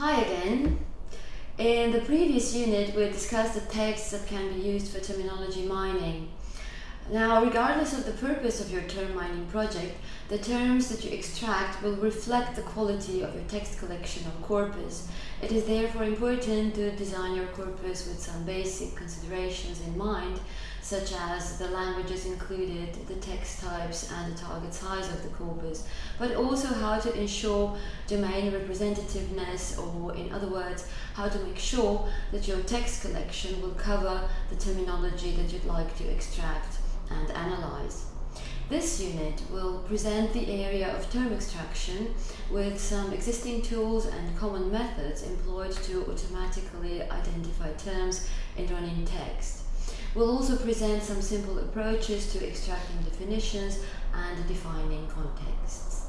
Hi again. In the previous unit, we discussed the texts that can be used for terminology mining. Now, regardless of the purpose of your term mining project, the terms that you extract will reflect the quality of your text collection or corpus. It is therefore important to design your corpus with some basic considerations in mind, such as the languages included, the text types, and the target size of the corpus, but also how to ensure domain representativeness, or in other words, how to make sure that your text collection will cover the terminology that you'd like to extract and analyze. This unit will present the area of term extraction with some existing tools and common methods employed to automatically identify terms in running text. We'll also present some simple approaches to extracting definitions and defining context.